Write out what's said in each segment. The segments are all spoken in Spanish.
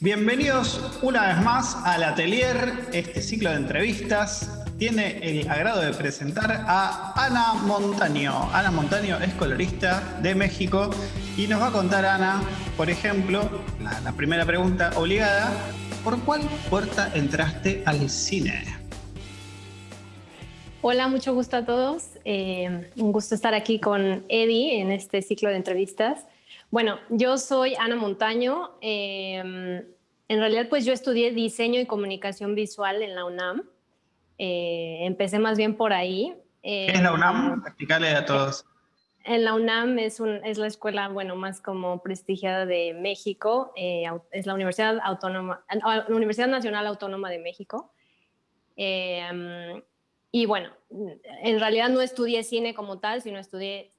Bienvenidos una vez más al Atelier, este ciclo de entrevistas. Tiene el agrado de presentar a Ana Montaño. Ana Montaño es colorista de México y nos va a contar, Ana, por ejemplo, la, primera pregunta obligada, ¿por cuál puerta entraste al cine? Hola, mucho gusto a todos. Eh, un gusto estar aquí con Eddie en este ciclo de entrevistas. Bueno, yo soy Ana Montaño. Em, en realidad, pues yo estudié diseño y comunicación visual en la UNAM. Eh, empecé más bien por ahí. ¿Qué es la UNAM? Em, Explicarle a todos. En la UNAM es, es, la escuela, bueno, más como prestigiada de México. Eh, es la Universidad Autónoma, la Universidad Nacional Autónoma de México. Em, y bueno, en realidad no estudié cine como tal, sino estudié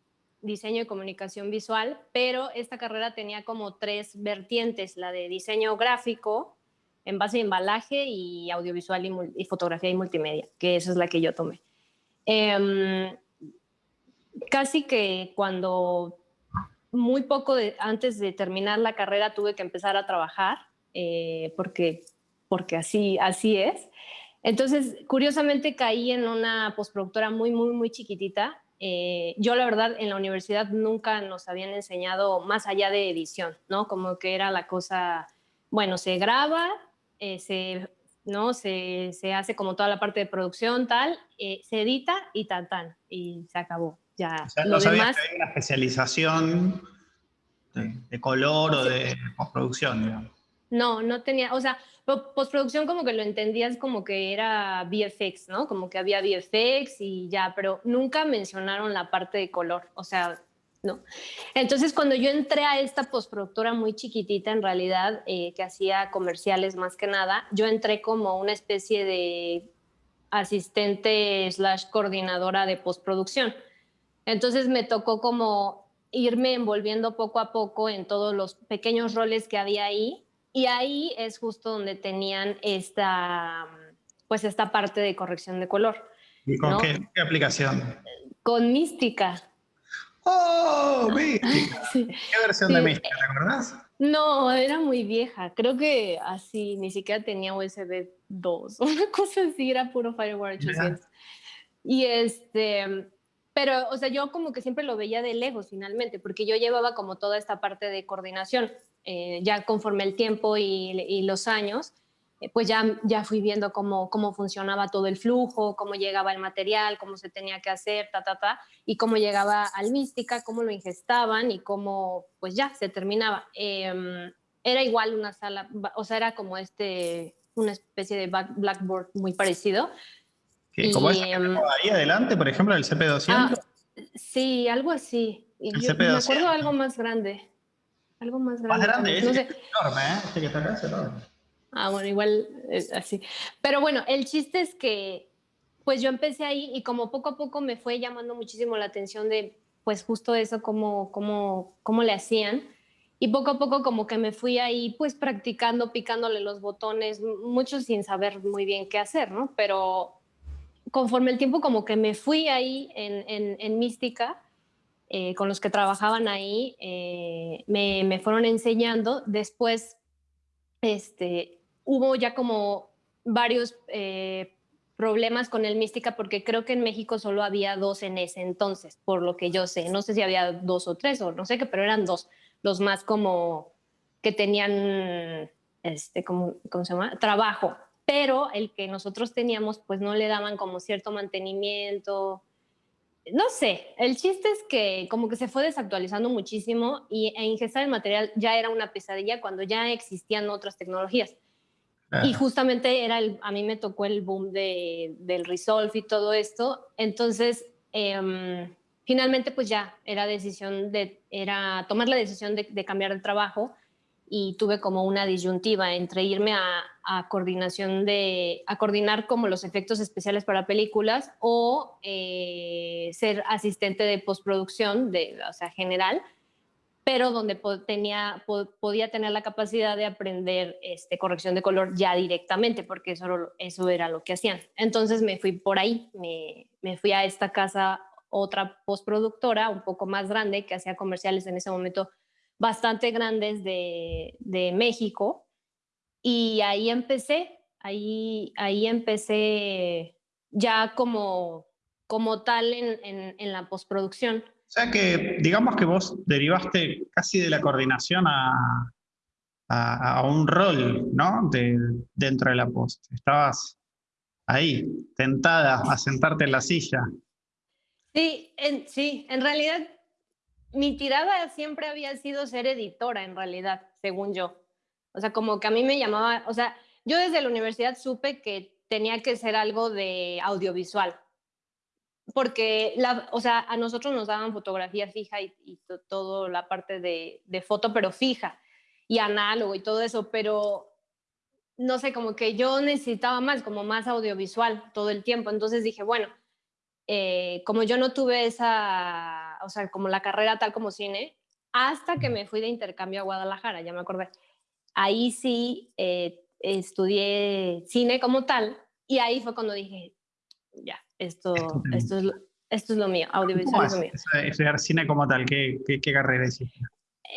diseño y comunicación visual, pero esta carrera tenía como tres vertientes, la de diseño gráfico, en base a embalaje y audiovisual y, fotografía y multimedia, que esa es la que yo tomé. Em, casi que cuando muy poco antes de terminar la carrera tuve que empezar a trabajar, eh, porque, porque así, así es. Entonces, curiosamente caí en una postproductora muy, muy, muy chiquitita eh, yo la verdad en la universidad nunca nos habían enseñado más allá de edición, ¿no? Como que era la cosa, bueno, se graba, eh, se, ¿no? Se, se, hace como toda la parte de producción, tal, eh, se edita y tan, tan, y se acabó. Ya, o sea, no demás, que hay una especialización de, color o de postproducción, digamos. No, no tenía, o sea, postproducción como que lo entendías como que era VFX, ¿no? Como que había VFX y ya, pero nunca mencionaron la parte de color, o sea, no. Entonces, cuando yo entré a esta postproductora muy chiquitita, en realidad, eh, que hacía comerciales más que nada, yo entré como una especie de asistente slash coordinadora de postproducción. Entonces me tocó como irme envolviendo poco a poco en todos los pequeños roles que había ahí y ahí es justo donde tenían esta, pues esta parte de corrección de color. ¿Y con qué, aplicación? Con Mística. ¡Oh, Mística! ¿Qué versión de Mística, te acordás? No, era muy vieja. Creo que así, ni siquiera tenía USB 2. Una cosa así, era puro Firewire 800. Y este, pero, o sea, yo como que siempre lo veía de lejos finalmente, porque yo llevaba como toda esta parte de coordinación. Eh, ya conforme el tiempo y, los años, eh, pues ya, ya fui viendo cómo, cómo funcionaba todo el flujo, cómo llegaba el material, cómo se tenía que hacer, ta, ta, ta, y cómo llegaba al mística, cómo lo ingestaban y cómo, pues ya, se terminaba. Em, era igual una sala, o sea, era como este, una especie de blackboard muy parecido. ¿Como esa em, ahí adelante, por ejemplo, el CP200? Ah, sí, algo así. Y yo, me acuerdo algo más grande. Algo más grande. Más grande, es, enorme, ¿eh? Este que está es enorme. Ah, bueno, igual es así. Pero bueno, el chiste es que pues yo empecé ahí y como poco a poco me fue llamando muchísimo la atención de pues justo eso, cómo, cómo, cómo le hacían. Y poco a poco como que me fui ahí pues practicando, picándole los botones, mucho sin saber muy bien qué hacer, ¿no? Pero conforme el tiempo como que me fui ahí en, en, en mística, eh, con los que trabajaban ahí eh, me, me, fueron enseñando. Después este, hubo ya como varios eh, problemas con el mística porque creo que en México solo había dos en ese entonces, por lo que yo sé. No sé si había dos o tres o no sé qué, pero eran dos, los más como que tenían, este, como, ¿cómo se llama? Trabajo. Pero el que nosotros teníamos, pues no le daban como cierto mantenimiento, no sé, el chiste es que como que se fue desactualizando muchísimo y e ingestar el material ya era una pesadilla cuando ya existían otras tecnologías. Y justamente era el, a mí me tocó el boom de, del Resolve y todo esto. Entonces, em, finalmente pues ya era decisión de, era tomar la decisión de, de cambiar de trabajo y tuve como una disyuntiva entre irme a, coordinación de, a coordinar como los efectos especiales para películas o eh, ser asistente de postproducción, de, o sea, general, pero donde podía tener la capacidad de aprender este, corrección de color ya directamente, porque eso, eso era lo que hacían. Entonces me fui por ahí, me, me fui a esta casa, otra postproductora, un poco más grande, que hacía comerciales en ese momento bastante grandes de, de México Y ahí empecé, ahí, ahí empecé ya como, como tal en, en, la postproducción. O sea que digamos que vos derivaste casi de la coordinación a, a, un rol, ¿no? De, dentro de la post. Estabas ahí, tentada a sentarte en la silla. Sí, en, sí, en realidad mi tirada siempre había sido ser editora, en realidad, según yo. O sea, como que a mí me llamaba, o sea, yo desde la universidad supe que tenía que ser algo de audiovisual, porque, la, o sea, a nosotros nos daban fotografía fija y, y todo la parte de, de, foto, pero fija, y análogo y todo eso, pero no sé, como que yo necesitaba más, como más audiovisual todo el tiempo. Entonces dije, bueno, eh, como yo no tuve esa, o sea, como la carrera tal como cine, hasta que me fui de intercambio a Guadalajara, ya me acordé. Ahí sí eh, estudié cine como tal y ahí fue cuando dije, ya, esto, esto, es, lo, esto es lo mío, audiovisual es lo mío. Estudiar cine como tal, ¿qué, qué, qué carrera hiciste?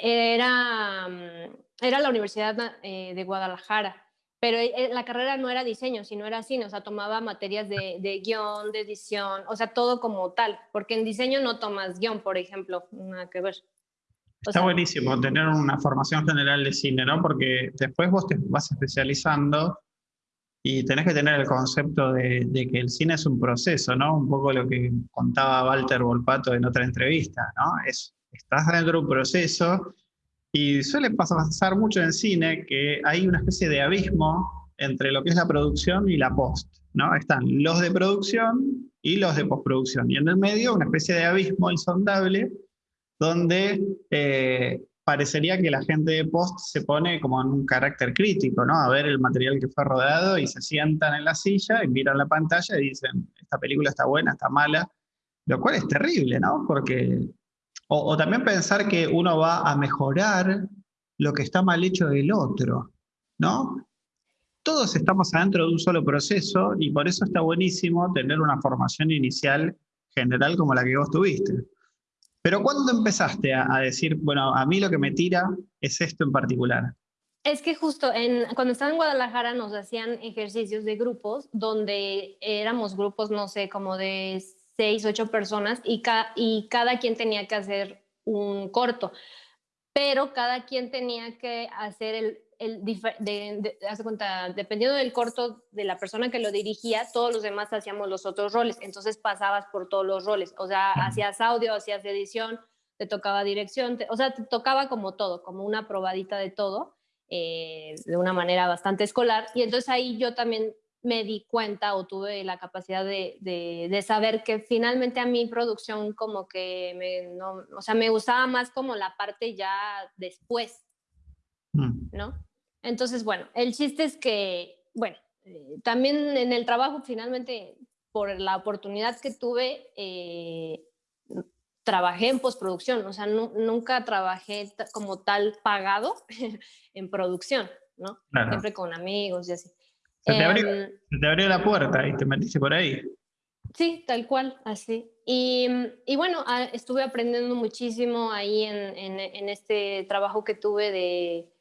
Era, mm, era la Universidad eh, de Guadalajara pero eh, la carrera no era diseño, sino era cine, o sea, tomaba materias de, de, guion, de edición, o sea, todo como tal, porque en diseño no tomas guion, por ejemplo, nada que ver. Está buenísimo tener una formación general de cine, ¿no? Porque después vos te vas especializando y tenés que tener el concepto de, de, que el cine es un proceso, ¿no? Un poco lo que contaba Walter Volpato en otra entrevista, ¿no? Es, estás dentro de un proceso y suele pasar mucho en cine que hay una especie de abismo entre lo que es la producción y la post. ¿no? Están los de producción y los de postproducción. Y en el medio una especie de abismo insondable donde eh, parecería que la gente de post se pone como en un carácter crítico, ¿no? A ver el material que fue rodado y se sientan en la silla y miran la pantalla y dicen, esta película está buena, está mala, lo cual es terrible, ¿no? Porque o, también pensar que uno va a mejorar lo que está mal hecho del otro, ¿no? Todos estamos adentro de un solo proceso y por eso está buenísimo tener una formación inicial general como la que vos tuviste. Pero ¿cuándo empezaste a, decir, bueno, a mí lo que me tira es esto en particular? Es que justo cuando estaba en Guadalajara nos hacían ejercicios de grupos donde éramos grupos, no sé, como de seis, ocho personas y, y cada quien tenía que hacer un corto, pero cada quien tenía que hacer el, el de, cuenta, dependiendo del corto de la persona que lo dirigía, todos los demás hacíamos los otros roles, entonces pasabas por todos los roles, o sea, hacías audio, hacías edición, te tocaba dirección, o sea, te tocaba como todo, como una probadita de todo, eh, de una manera bastante escolar, y entonces ahí yo también me di cuenta o tuve la capacidad de, de, saber que finalmente a mi producción como que me, no, o sea, me gustaba más como la parte ya después, mm. ¿no? Entonces, bueno, el chiste es que, bueno, eh, también en el trabajo finalmente, por la oportunidad que tuve, eh, trabajé en postproducción, o sea, nunca trabajé como tal pagado en producción, ¿no? Siempre con amigos y así. Se te, abrió, em, la puerta y te metiste por ahí. Sí, tal cual, así. Y, y bueno, ah, estuve aprendiendo muchísimo ahí en, en, este trabajo que tuve de,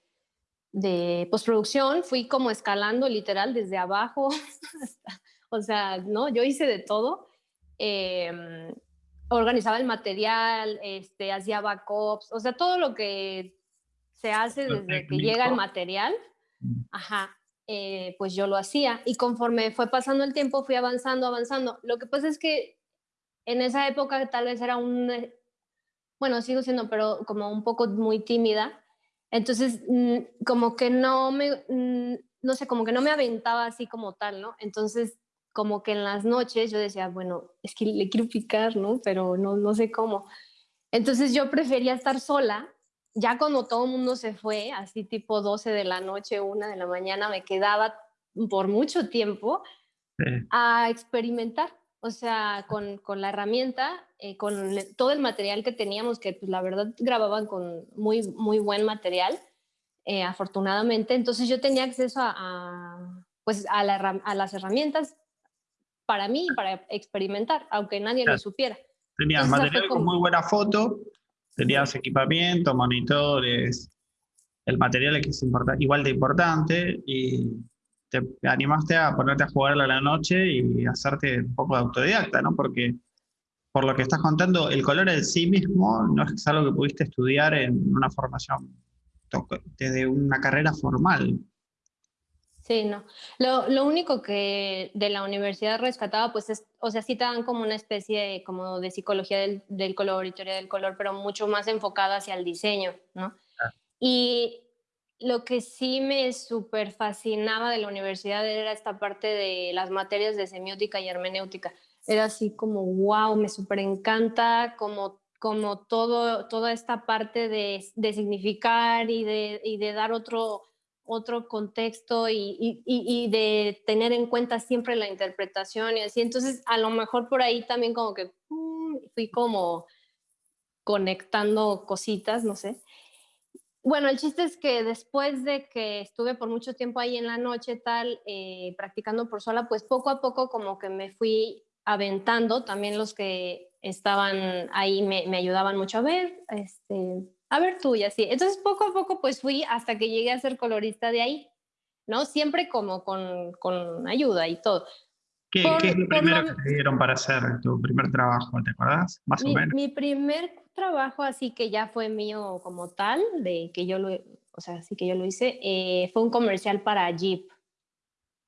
de, postproducción. Fui como escalando literal desde abajo, o sea, ¿no? Yo hice de todo. Em, organizaba el material, este, hacía backups, o sea, todo lo que se hace desde que llega el material. Mm. Ajá, eh, pues yo lo hacía. Y conforme fue pasando el tiempo, fui avanzando, avanzando. Lo que pasa es que en esa época tal vez era un, eh, bueno, sigo siendo, pero como un poco muy tímida. Entonces, mm, como que no me, mm, no sé, como que no me aventaba así como tal, ¿no? Entonces, como que en las noches yo decía, bueno, es que le quiero picar, ¿no? Pero no, no sé cómo. Entonces yo prefería estar sola ya cuando todo el mundo se fue, así tipo 12 de la noche, 1 de la mañana, me quedaba por mucho tiempo a experimentar, o sea, con, con la herramienta, eh, con todo el material que teníamos, que pues, la verdad grababan con muy, muy buen material, eh, afortunadamente. Entonces yo tenía acceso a, pues, a, a, las herramientas para mí para experimentar, aunque nadie lo supiera. Tenías material con muy buena foto, Tenías equipamiento, monitores. el material que es igual de importante y te animaste a ponerte a jugarla a la noche y hacerte un poco de autodidacta, ¿no? Porque por lo que estás contando, el color en sí mismo no es algo que pudiste estudiar en una formación, desde una carrera formal. Sí, no. Lo, lo, único que de la universidad rescataba, pues es, o sea, sí te dan como una especie de, como de psicología del, del color y teoría del color, pero mucho más enfocada hacia el diseño, ¿no? Ah. Y lo que sí me súper fascinaba de la universidad era esta parte de las materias de semiótica y hermenéutica. Era así como, wow, me súper encanta como, como todo, toda esta parte de, de significar y de, y de dar otro, otro contexto y, y, de tener en cuenta siempre la interpretación y así. Entonces, a lo mejor por ahí también como que fui como conectando cositas, no sé. Bueno, el chiste es que después de que estuve por mucho tiempo ahí en la noche, tal, eh, practicando por sola, pues poco a poco como que me fui aventando, también los que estaban ahí me, me ayudaban mucho a ver, este, a ver tú y así. Entonces poco a poco pues fui hasta que llegué a ser colorista de ahí, ¿no? Siempre como con, con ayuda y todo. ¿Qué, ¿qué es lo primero que te dieron para hacer tu primer trabajo? ¿Te acuerdas? Más mi, o menos. Mi primer trabajo así que ya fue mío como tal, de que yo lo, o sea, así que yo lo hice, eh, fue un comercial para Jeep.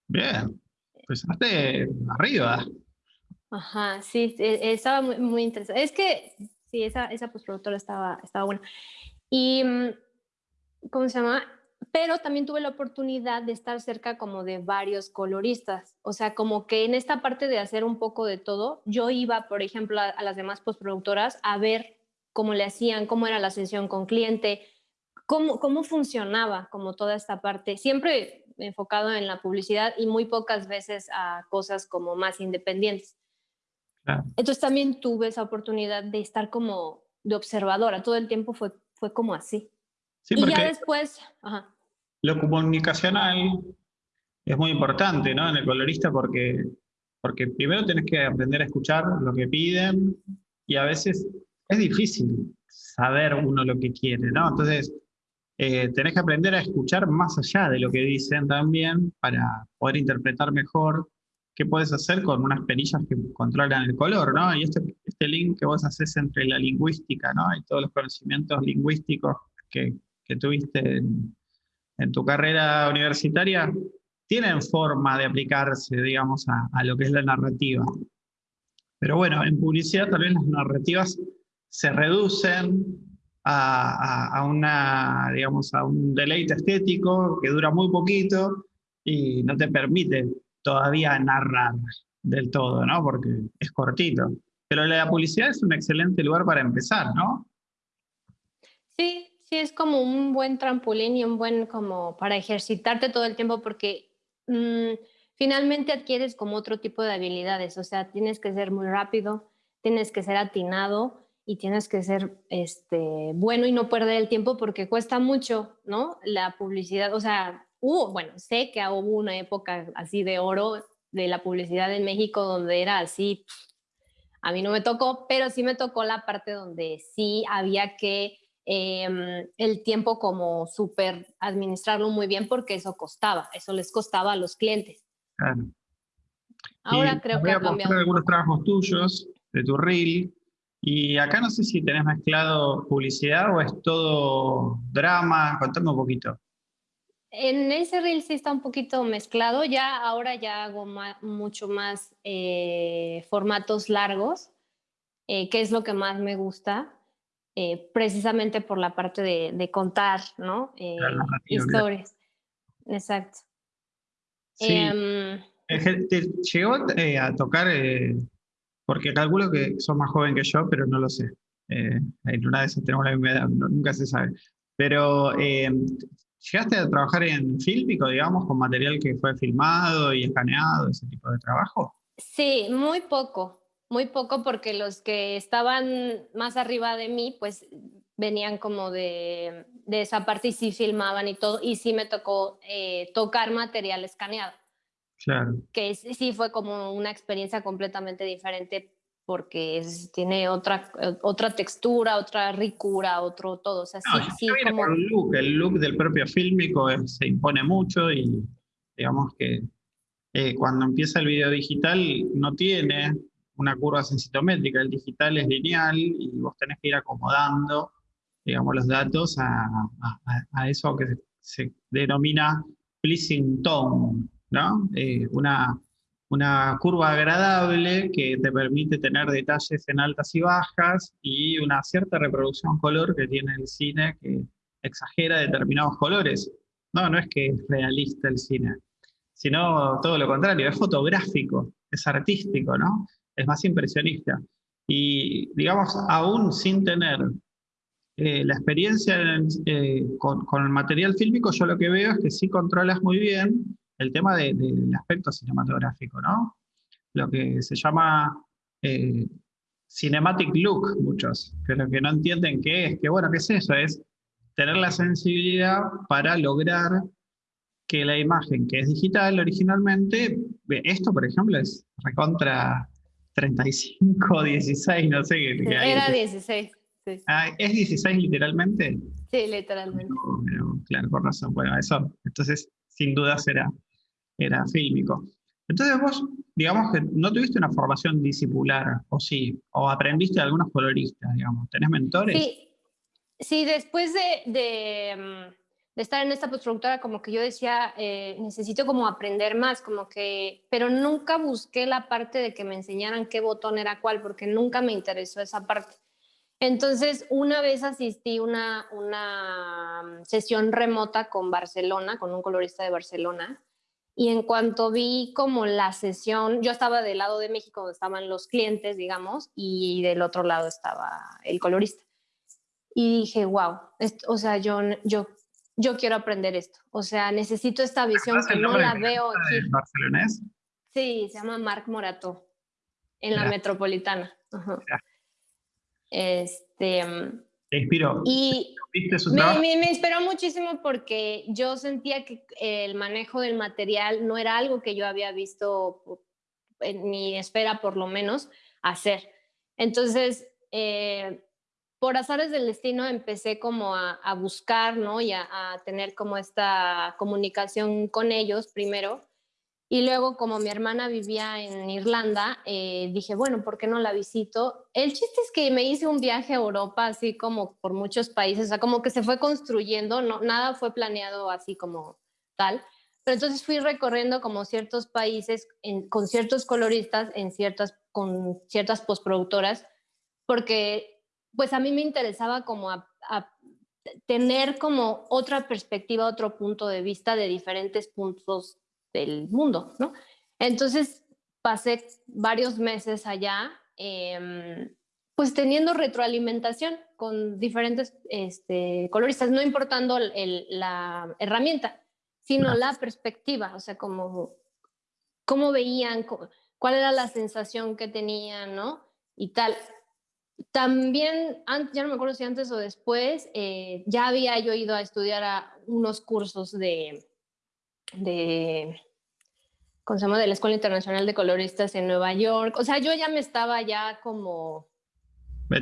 Bien, pues de arriba. Ajá, sí, e, estaba muy, muy interesante. Es que, sí, esa, esa postproductora estaba, estaba buena. Y, mm, ¿cómo se llama? Pero también tuve la oportunidad de estar cerca como de varios coloristas. O sea, como que en esta parte de hacer un poco de todo, yo iba, por ejemplo, a, a las demás postproductoras a ver cómo le hacían, cómo era la sesión con cliente, cómo, cómo funcionaba como toda esta parte, siempre enfocado en la publicidad y muy pocas veces a cosas como más independientes. Entonces también tuve esa oportunidad de estar como de observadora, todo el tiempo fue, fue como así. y ya después... Lo comunicacional es muy importante ¿no? en el colorista porque, porque primero tenés que aprender a escuchar lo que piden y a veces es difícil saber uno lo que quiere, ¿no? Entonces, eh, tenés que aprender a escuchar más allá de lo que dicen también para poder interpretar mejor qué puedes hacer con unas perillas que controlan el color, ¿no? Y este, este link que vos haces entre la lingüística, ¿no? Y todos los conocimientos lingüísticos que, tuviste en, tu carrera universitaria, tienen forma de aplicarse, digamos, a, a lo que es la narrativa. Pero bueno, en publicidad también las narrativas se reducen a, una, digamos, a un deleite estético que dura muy poquito y no te permite todavía narrar del todo, ¿no? Porque es cortito. Pero la publicidad es un excelente lugar para empezar, ¿no? Sí, sí, es como un buen trampolín y un buen como para ejercitarte todo el tiempo porque mm, finalmente adquieres como otro tipo de habilidades, o sea, tienes que ser muy rápido, tienes que ser atinado y tienes que ser este, bueno y no perder el tiempo porque cuesta mucho, ¿no? La publicidad, o sea, hubo, bueno, sé que hubo una época así de oro de la publicidad en México donde era así, a mí no me tocó, pero sí me tocó la parte donde sí había que em, el tiempo como súper administrarlo muy bien porque eso costaba, eso les costaba a los clientes. Ahora creo que ha cambiado. algunos trabajos tuyos de tu reel y acá no sé si tenés mezclado publicidad o es todo drama. Contame un poquito. En ese reel sí está un poquito mezclado. Ya ahora ya hago mucho más eh, formatos largos, eh, que es lo que más me gusta, eh, precisamente por la parte de, contar, ¿no? historias. Exacto. Sí. Em, ¿Te llegó a tocar porque calculo que son más joven que yo, pero no lo sé. Eh, en una de esas tenemos la misma edad, nunca se sabe. Pero, eh, ¿llegaste a trabajar en fílmico, digamos, con material que fue filmado y escaneado, ese tipo de trabajo? Sí, muy poco, muy poco, porque los que estaban más arriba de mí, pues venían como de, de esa parte y sí filmaban y todo, y sí me tocó eh, tocar material escaneado. Claro. Que sí fue como una experiencia completamente diferente porque tiene otra, otra textura, otra ricura, otro todo. O sea, sí, sí como... el, look, el look del propio fílmico se impone mucho y digamos que eh, cuando empieza el video digital no tiene una curva sensitométrica, el digital es lineal y vos tenés que ir acomodando, digamos, los datos a, a, eso que se, denomina pleasing tone, ¿no? Eh, una, una curva agradable que te permite tener detalles en altas y bajas y una cierta reproducción color que tiene el cine que exagera determinados colores. No, no es que es realista el cine, sino todo lo contrario, es fotográfico, es artístico, ¿no? es más impresionista. Y digamos, aún sin tener eh, la experiencia eh, con, el material fílmico, yo lo que veo es que sí controlas muy bien el tema del aspecto cinematográfico, ¿no? Lo que se llama eh, cinematic look, muchos, que lo que no entienden qué es, que bueno, ¿qué es eso? Es tener la sensibilidad para lograr que la imagen que es digital originalmente, esto por ejemplo es recontra 35, 16, no sé qué. Era 16. Ah, ¿Es 16 literalmente? Sí, literalmente. claro, por razón. Bueno, eso, entonces, sin duda será, era fílmico. Entonces vos, digamos que no tuviste una formación discipular, o sí, o aprendiste de algunos coloristas, digamos. ¿Tenés mentores? Sí, sí después de mm, de estar en esta postproductora, como que yo decía, eh, necesito como aprender más, como que, pero nunca busqué la parte de que me enseñaran qué botón era cuál, porque nunca me interesó esa parte. Entonces, una vez asistí una, una sesión remota con Barcelona, con un colorista de Barcelona, y en cuanto vi como la sesión, yo estaba del lado de México, donde estaban los clientes, digamos, y del otro lado estaba el colorista. Y dije, wow, o sea, yo, yo yo quiero aprender esto. O sea, necesito esta visión que no la veo aquí. ¿Barcelonés? Sí, se llama Marc Morato, en la metropolitana. Este. ¿Te inspiró? Y me, me, inspiró muchísimo porque yo sentía que el manejo del material no era algo que yo había visto en mi esfera, por lo menos, hacer. Entonces, eh, por azares del destino empecé como a, buscar, ¿no? Y a, tener como esta comunicación con ellos primero. Y luego, como mi hermana vivía en Irlanda, eh, dije, bueno, ¿por qué no la visito? El chiste es que me hice un viaje a Europa, así como por muchos países, o sea, como que se fue construyendo, no, nada fue planeado así como tal. Pero entonces fui recorriendo como ciertos países con ciertos coloristas, en ciertas, con ciertas postproductoras, porque pues a mí me interesaba como tener como otra perspectiva, otro punto de vista de diferentes puntos del mundo, ¿no? Entonces pasé varios meses allá, em, pues teniendo retroalimentación con diferentes este, coloristas, no importando la herramienta, sino la perspectiva, o sea, como cómo veían, cuál era la sensación que tenían, ¿no? Y tal. También, ya no me acuerdo si antes o después, eh, ya había yo ido a estudiar a unos cursos de, de, ¿cómo se llama? de la Escuela Internacional de Coloristas en Nueva York. O sea, yo ya me estaba ya como...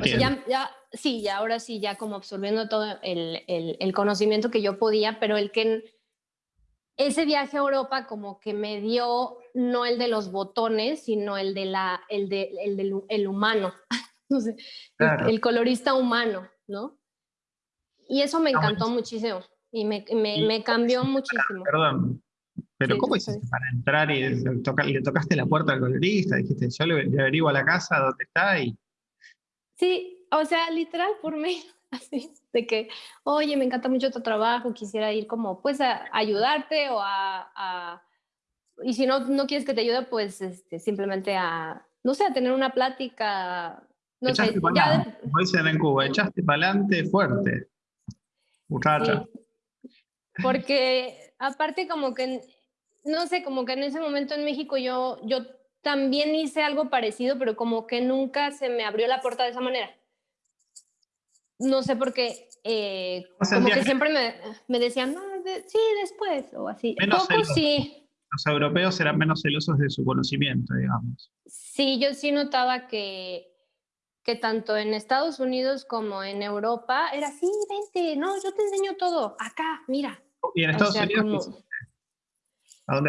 ya, ya, sí, ya ahora sí, ya como absorbiendo todo el, el, el, conocimiento que yo podía, pero el que ese viaje a Europa como que me dio no el de los botones, sino el de la, el de, el del el humano. no sé, el, colorista humano, ¿no? Y eso me encantó muchísimo y me, me, cambió muchísimo. Perdón, pero ¿cómo hiciste para entrar y le tocaste la puerta al colorista? Dijiste, yo le, averiguo a la casa dónde está y... Sí, o sea, literal por mí, así, de que, oye, me encanta mucho tu trabajo, quisiera ir como, pues, a, ayudarte o a, Y si no, no quieres que te ayude, pues, este, simplemente a, no sé, a tener una plática no echaste sé, adelante, como dicen en Cuba, echaste para adelante fuerte. Muchacha. Porque aparte como que, no sé, como que en ese momento en México yo, yo también hice algo parecido, pero como que nunca se me abrió la puerta de esa manera. No sé por qué, eh, como que siempre me, me, decían, no, sí, después, o así. Poco sí, los europeos eran menos celosos de su conocimiento, digamos. Sí, yo sí notaba que, que tanto en Estados Unidos como en Europa era así, vente, no, yo te enseño todo, acá, mira. Y en Estados Unidos...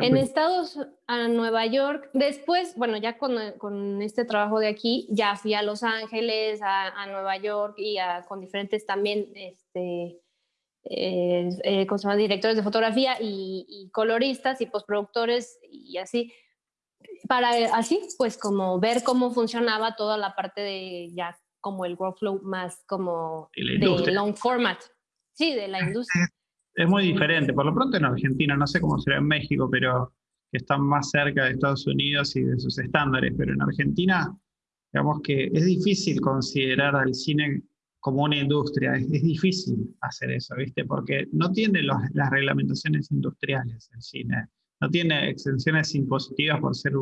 en Estados a Nueva York, después, bueno, ya con, con, este trabajo de aquí, ya fui a Los Ángeles, a, a Nueva York y a, con diferentes también, este, eh, eh, directores de fotografía y, coloristas y postproductores y así, para así, pues como ver cómo funcionaba toda la parte de ya como el workflow más como de long format, sí, de la industria. Es, muy diferente, por lo pronto en Argentina, no sé cómo será en México, pero que están más cerca de Estados Unidos y de sus estándares, pero en Argentina, digamos que es difícil considerar al cine como una industria. Es, difícil hacer eso, ¿viste? Porque no tiene las reglamentaciones industriales el cine, no tiene exenciones impositivas por ser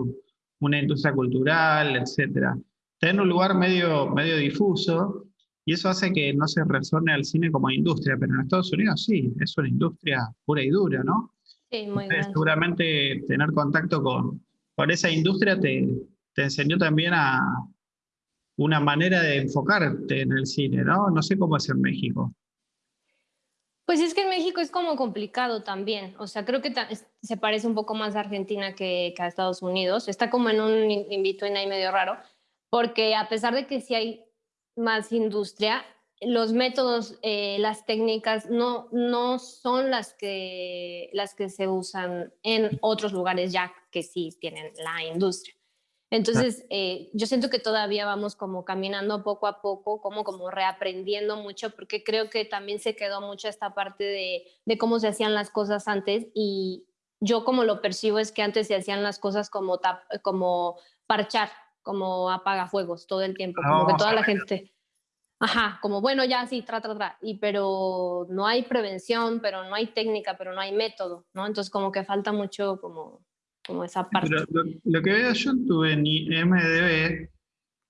una industria cultural, etc. Está en un lugar medio, medio difuso y eso hace que no se resuene al cine como industria, pero en Estados Unidos sí, es una industria pura y dura, ¿no? Sí, muy bien. Seguramente tener contacto con, con esa industria te, te enseñó también a, una manera de enfocarte en el cine, ¿no? No sé cómo es en México. Pues es que en México es como complicado también. O sea, creo que se parece un poco más a Argentina que, a Estados Unidos. Está como en un invito en ahí medio raro, porque a pesar de que sí hay más industria, los métodos, eh, las técnicas no, no son las que, las que se usan en otros lugares ya que sí tienen la industria. Entonces, eh, yo siento que todavía vamos como caminando poco a poco, como, como reaprendiendo mucho, porque creo que también se quedó mucho esta parte de, de cómo se hacían las cosas antes y yo como lo percibo es que antes se hacían las cosas como, como parchar, como apagafuegos todo el tiempo, como que toda la gente... Ajá, como bueno, ya sí, tra, tra, tra, y pero no hay prevención, pero no hay técnica, pero no hay método, ¿no? Entonces como que falta mucho como como esa parte. lo, que veo yo en tu MDB,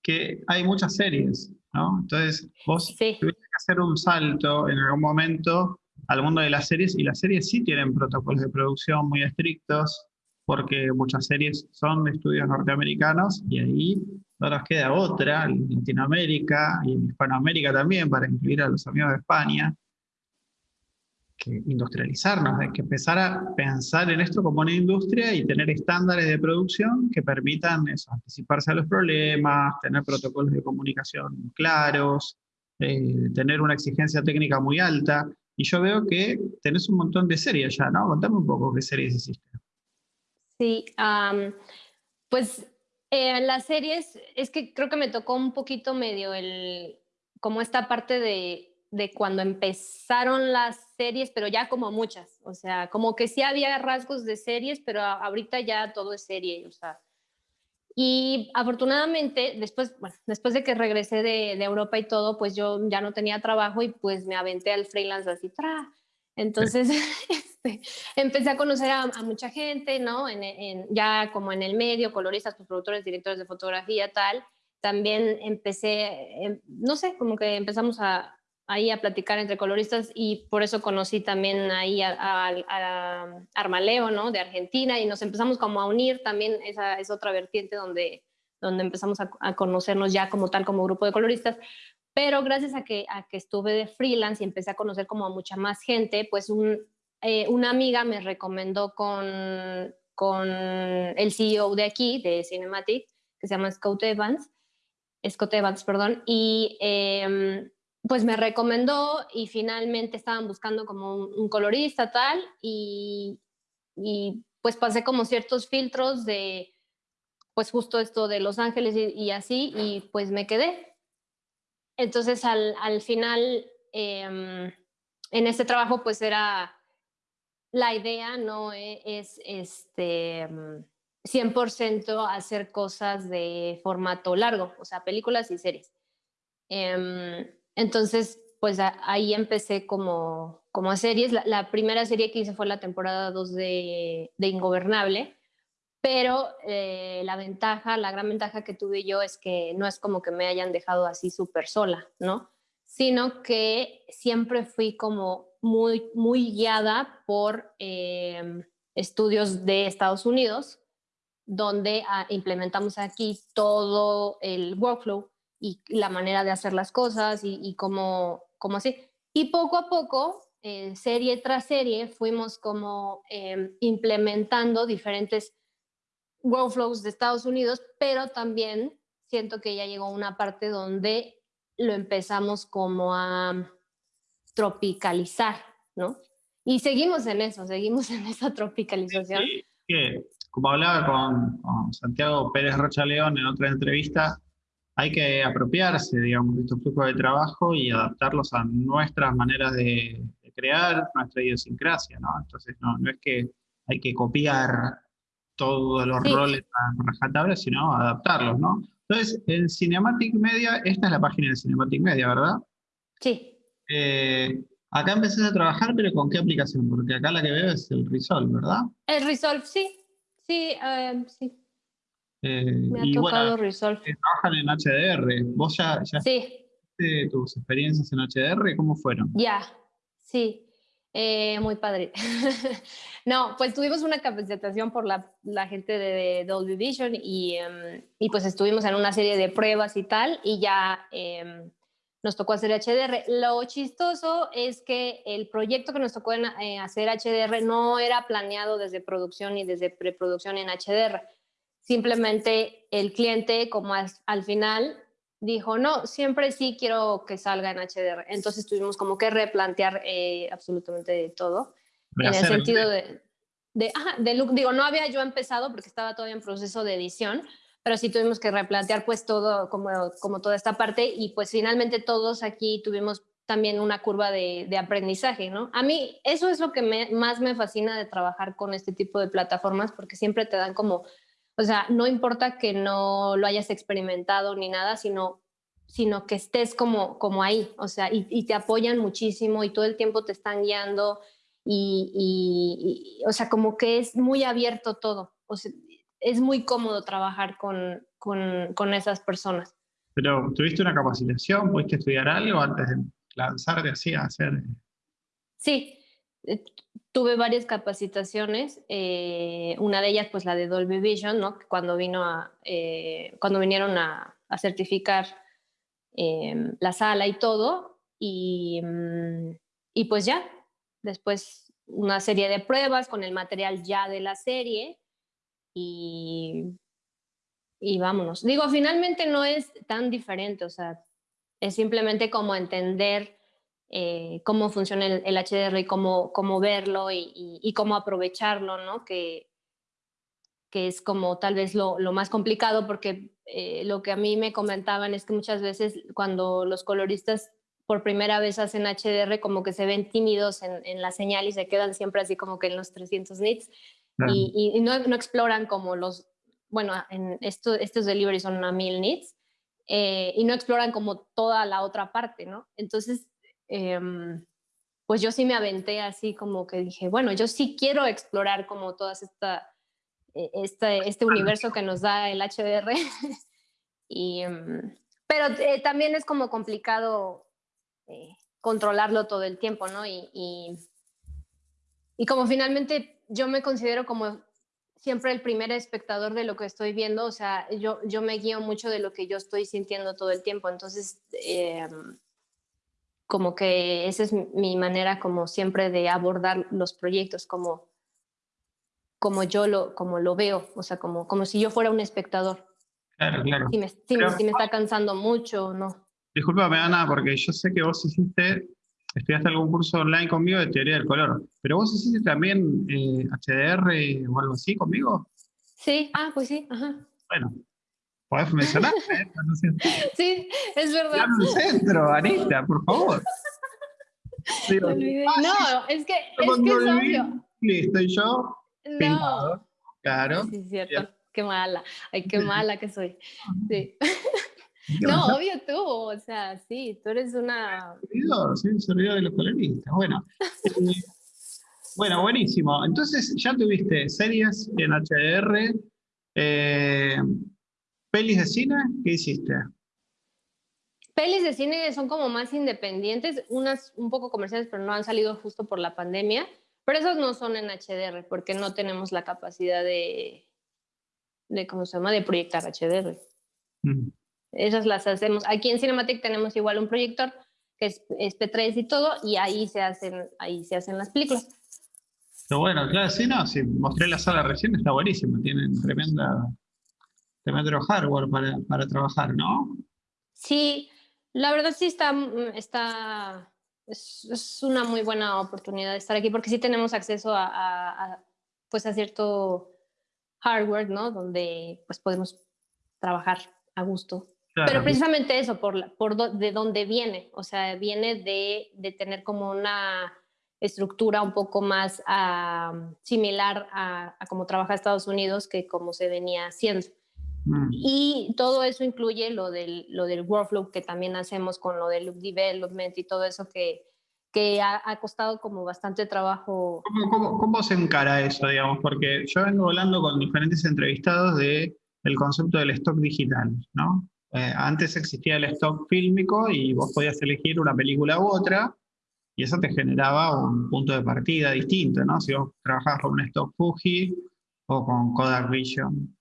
que hay muchas series, ¿no? Entonces vos tuviste que hacer un salto en algún momento al mundo de las series y las series sí tienen protocolos de producción muy estrictos porque muchas series son de estudios norteamericanos y ahí no nos queda otra, en Latinoamérica y en Hispanoamérica también, para incluir a los amigos de España, que industrializarnos, hay que empezar a pensar en esto como una industria y tener estándares de producción que permitan eso, anticiparse a los problemas, tener protocolos de comunicación claros, eh, tener una exigencia técnica muy alta. Y yo veo que tenés un montón de series ya, ¿no? Contame un poco qué series hiciste. Sí, pues eh, las series, es que creo que me tocó un poquito medio el, como esta parte de de cuando empezaron las series, pero ya como muchas, o sea, como que sí había rasgos de series, pero ahorita ya todo es serie, o sea. Y afortunadamente, después, bueno, después de que regresé de, Europa y todo, pues yo ya no tenía trabajo y pues me aventé al freelance así, tra. Entonces, este, empecé a conocer a, mucha gente, ¿no? En, ya como en el medio, coloristas, pues, productores, directores de fotografía, tal. También empecé, em, no sé, como que empezamos a, ahí a platicar entre coloristas y por eso conocí también ahí a, Armaleo, ¿no? De Argentina y nos empezamos como a unir también, esa es otra vertiente donde, donde empezamos a, conocernos ya como tal, como grupo de coloristas. Pero gracias a que, a que estuve de freelance y empecé a conocer como a mucha más gente, pues un, eh, una amiga me recomendó con, con el CEO de aquí, de Cinematic, que se llama Scott Evans, Scott Evans, perdón, y eh, pues me recomendó y finalmente estaban buscando como un, colorista tal y, y, pues pasé como ciertos filtros de pues justo esto de Los Ángeles y, así y pues me quedé. Entonces al, al final em, en este trabajo pues era la idea no e, es este 100% hacer cosas de formato largo, o sea, películas y series. Em, entonces, pues ahí empecé como, como a series. La, primera serie que hice fue la temporada 2 de, Ingobernable, pero eh, la ventaja, la gran ventaja que tuve yo es que no es como que me hayan dejado así súper sola, ¿no? Sino que siempre fui como muy, muy guiada por eh, estudios de Estados Unidos, donde ah, implementamos aquí todo el workflow y la manera de hacer las cosas y, y cómo, así. Y poco a poco, eh, serie tras serie, fuimos como em, implementando diferentes workflows de Estados Unidos, pero también siento que ya llegó una parte donde lo empezamos como a tropicalizar, ¿no? Y seguimos en eso, seguimos en esa tropicalización. como hablaba con, Santiago Pérez Rocha León en otra entrevista, hay que apropiarse, digamos, de estos flujos de trabajo y adaptarlos a nuestras maneras de, crear, nuestra idiosincrasia, ¿no? Entonces, no, no es que hay que copiar todos los roles a rajatabla, sino adaptarlos, ¿no? Entonces, en Cinematic Media, esta es la página de Cinematic Media, ¿verdad? Sí. Eh, acá empezaste a trabajar, pero ¿con qué aplicación? Porque acá la que veo es el Resolve, ¿verdad? El Resolve, sí. Sí, eh, sí. Eh, Me ha tocado Resolve. Trabajan en HDR. ¿Vos ya, ya sí. tus experiencias en HDR? ¿Cómo fueron? Ya, sí. muy padre. no, pues tuvimos una capacitación por la, gente de Dolby Vision y, em, y, pues estuvimos en una serie de pruebas y tal y ya em, nos tocó hacer HDR. Lo chistoso es que el proyecto que nos tocó eh, hacer HDR no era planeado desde producción ni desde preproducción en HDR. Simplemente el cliente, como al, final, dijo, no, siempre sí quiero que salga en HDR. Entonces tuvimos como que replantear eh, absolutamente todo. En el sentido de, de, de look, digo, no había yo empezado porque estaba todavía en proceso de edición, pero sí tuvimos que replantear pues todo, como, como toda esta parte y pues finalmente todos aquí tuvimos también una curva de, de aprendizaje, ¿no? A mí eso es lo que más me fascina de trabajar con este tipo de plataformas porque siempre te dan como, o sea, no importa que no lo hayas experimentado ni nada, sino sino que estés como, como ahí, o sea, y, te apoyan muchísimo y todo el tiempo te están guiando y, y, o sea, como que es muy abierto todo. O sea, es muy cómodo trabajar con, con, con, esas personas. Pero, ¿tuviste una capacitación? ¿Pudiste estudiar algo antes de lanzarte así a hacer? Sí, eh, tuve varias capacitaciones. Eh, una de ellas, pues la de Dolby Vision, ¿no? Cuando, vino a, eh, cuando vinieron a, a certificar em, la sala y todo. Y, mm, y pues ya, después una serie de pruebas con el material ya de la serie y, vámonos. Digo, finalmente no es tan diferente, o sea, es simplemente como entender eh, cómo funciona el, HDR y cómo, cómo verlo y, cómo aprovecharlo, ¿no? Que, que es como tal vez lo, más complicado porque eh, lo que a mí me comentaban es que muchas veces cuando los coloristas por primera vez hacen HDR como que se ven tímidos en, en la señal y se quedan siempre así como que en los 300 nits y, no, no, exploran como los, bueno, en esto, estos deliveries son a mil nits, eh, y no exploran como toda la otra parte, ¿no? Entonces, em, pues yo sí me aventé así como que dije, bueno, yo sí quiero explorar como todas esta, e, este, este universo que nos da el HDR. y, em, pero eh, también es como complicado eh, controlarlo todo el tiempo, ¿no? Y, y, y como finalmente yo me considero como siempre el primer espectador de lo que estoy viendo, o sea, yo, yo me guío mucho de lo que yo estoy sintiendo todo el tiempo, entonces, em, como que esa es mi manera como siempre de abordar los proyectos, como, como yo lo, como lo veo, o sea, como, como si yo fuera un espectador. Claro, claro. Si me, si me está cansando mucho, ¿no. Disculpame, Ana, porque yo sé que vos hiciste estudiaste algún curso online conmigo de teoría del color, pero vos hiciste también HDR eh, o algo así conmigo. Sí, ah, pues sí, ajá. Bueno, podés mencionar. ¿eh? sí, es verdad. el centro, Anita, por favor. No, es que es, que es obvio. Listo, y yo. No. Claro. Sí, es cierto. Qué mala. Ay, qué mala que soy. Sí. No, obvio tú, o sea, sí, tú eres una... Servidor, sí, servidor de los coloristas. Bueno, eh, bueno, buenísimo. Entonces, ya tuviste series en HDR, eh, pelis de cine, ¿qué hiciste? Pelis de cine son como más independientes, unas un poco comerciales, pero no han salido justo por la pandemia. Pero esos no son en HDR porque no tenemos la capacidad de, de ¿cómo se llama?, de proyectar HDR. Mm. Esas las hacemos. Aquí en Cinematic tenemos igual un proyector que es, P3 y todo, y ahí se hacen, ahí se hacen las películas. Pero bueno, claro, sí, no, sí, mostré la sala recién, está buenísimo, tienen tremenda, tremendo hardware para, para trabajar, ¿no? Sí, la verdad sí está, está es, una muy buena oportunidad de estar aquí porque sí tenemos acceso a, pues a cierto hardware, ¿no? Donde pues podemos trabajar a gusto. Pero precisamente eso, por, por de dónde viene, o sea, viene de, de tener como una estructura un poco más ah, similar a, a cómo trabaja Estados Unidos que como se venía haciendo. Mm. Y todo eso incluye lo del, lo del workflow que también hacemos con lo del look development y todo eso que, que ha, costado como bastante trabajo. ¿Cómo, cómo, se encara eso, digamos? Porque yo vengo hablando con diferentes entrevistados de el concepto del stock digital, ¿no? Eh, antes existía el stock fílmico y vos podías elegir una película u otra y eso te generaba un punto de partida distinto, ¿no? Si vos trabajabas con un stock Fuji o con Kodak Vision.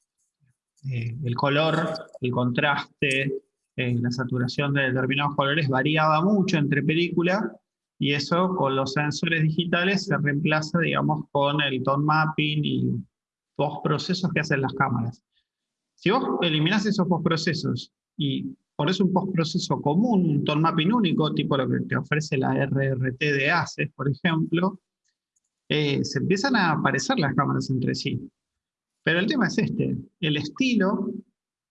Eh, el color, el contraste, eh, la saturación de determinados colores variaba mucho entre películas y eso con los sensores digitales se reemplaza, digamos, con el tone mapping y dos procesos que hacen las cámaras. Si vos eliminás esos postprocesos y pones un postproceso común, un tone mapping único, tipo lo que te ofrece la RRT de ACES, por ejemplo, eh, se empiezan a parecer las cámaras entre sí. Pero el tema es este, el estilo,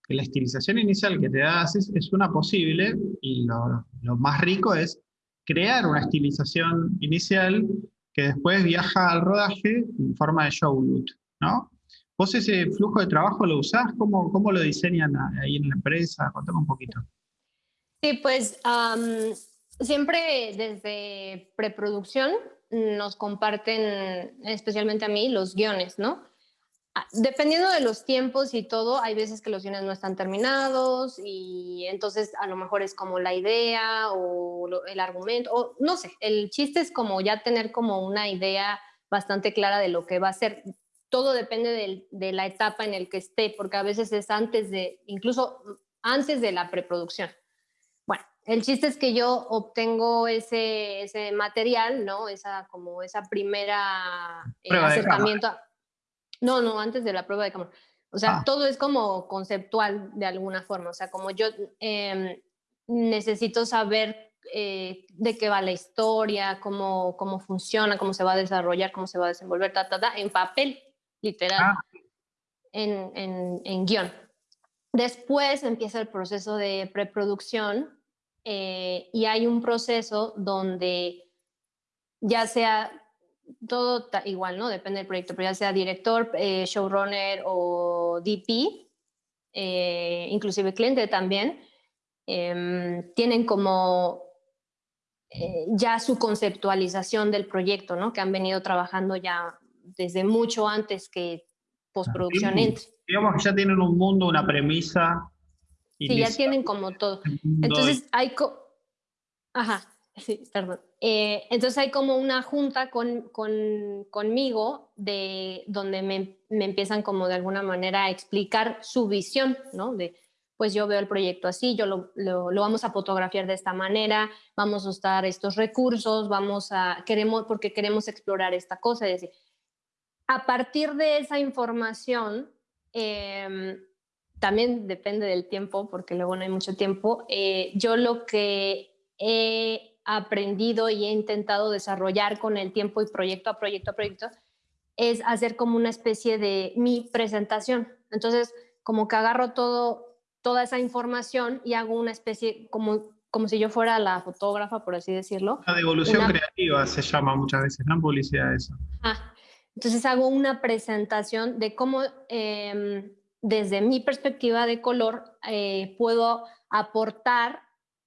la estilización inicial que te da es, es una posible, y lo, más rico es crear una estilización inicial que después viaja al rodaje en forma de show loot, ¿no? ¿Vos ese flujo de trabajo lo usás? ¿Cómo, cómo lo diseñan ahí en la empresa? Contame un poquito. Sí, pues siempre desde preproducción nos comparten, especialmente a mí, los guiones, ¿no? Ah, dependiendo de los tiempos y todo, hay veces que los guiones no están terminados y entonces a lo mejor es como la idea o el argumento, o no sé, el chiste es como ya tener como una idea bastante clara de lo que va a ser. Todo depende de, la etapa en el que esté, porque a veces es antes de, incluso antes de la preproducción. Bueno, el chiste es que yo obtengo ese, ese material, ¿no? Esa como esa primera eh, acercamiento. No, no, antes de la prueba de cámara. O sea, ah. todo es como conceptual de alguna forma. O sea, como yo em, necesito saber eh, de qué va la historia, cómo, cómo funciona, cómo se va a desarrollar, cómo se va a desenvolver, ta, ta, ta, en papel, literal, ah. en, en, en, guion. Después empieza el proceso de preproducción eh, y hay un proceso donde ya sea todo igual, ¿no? Depende del proyecto, pero ya sea director, eh, showrunner o DP, eh, inclusive cliente también, em, tienen como eh, ya su conceptualización del proyecto, ¿no? Que han venido trabajando ya desde mucho antes que postproducción entre. Digamos que ya tienen un mundo, una premisa. Sí, ya tienen como todo. Entonces hay... Ajá, sí, perdón. Eh, entonces hay como una junta con, conmigo de donde me, empiezan como de alguna manera a explicar su visión, ¿no? De, pues yo veo el proyecto así, yo lo, vamos a fotografiar de esta manera, vamos a usar estos recursos, vamos a, queremos, porque queremos explorar esta cosa. Es decir, a partir de esa información, em, también depende del tiempo, porque luego no hay mucho tiempo, eh, yo lo que he aprendido y he intentado desarrollar con el tiempo y proyecto a proyecto a proyecto es hacer como una especie de mi presentación. Entonces, como que agarro todo, toda esa información y hago una especie, como, como si yo fuera la fotógrafa, por así decirlo. La devolución creativa se llama muchas veces, ¿no? publicidad eso. Ah, entonces hago una presentación de cómo em, desde mi perspectiva de color eh, puedo aportar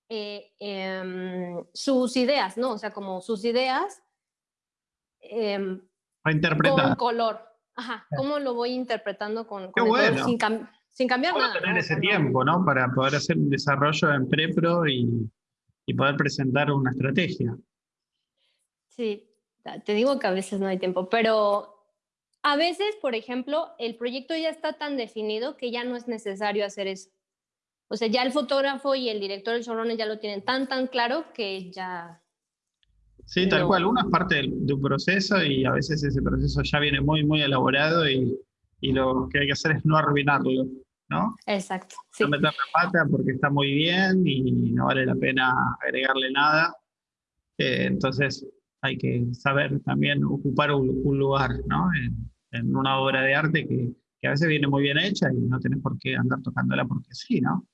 eh, em, sus ideas, ¿no? O sea, como sus ideas em, con color. Ajá, ¿cómo lo voy interpretando con, con sin, sin, cambiar nada? tener ese tiempo, ¿no? Para poder hacer un desarrollo en prepro y, y poder presentar una estrategia. Sí, te digo que a veces no hay tiempo, pero a veces, por ejemplo, el proyecto ya está tan definido que ya no es necesario hacer eso. O sea, ya el fotógrafo y el director del showrunner ya lo tienen tan, tan claro que ya... Sí, tal cual. Uno es parte de un proceso y a veces ese proceso ya viene muy, muy elaborado y, y lo que hay que hacer es no arruinarlo, ¿no? Exacto. No meter la pata porque está muy bien y no vale la pena agregarle nada. Eh, entonces, hay que saber también ocupar un, lugar ¿no? en, una obra de arte que, que, a veces viene muy bien hecha y no tenés por qué andar tocándola porque sí, ¿no?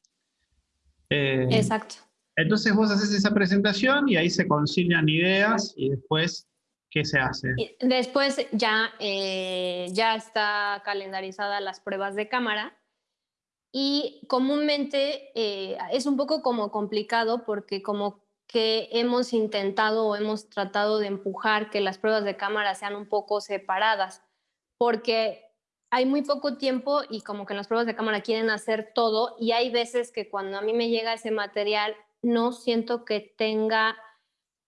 Eh, Exacto. Entonces vos haces esa presentación y ahí se concilian ideas y después, ¿qué se hace? Después ya, eh, ya está calendarizada las pruebas de cámara y comúnmente eh, es un poco como complicado porque como que hemos intentado o hemos tratado de empujar que las pruebas de cámara sean un poco separadas, porque hay muy poco tiempo y como que las pruebas de cámara quieren hacer todo y hay veces que cuando a mí me llega ese material no siento que tenga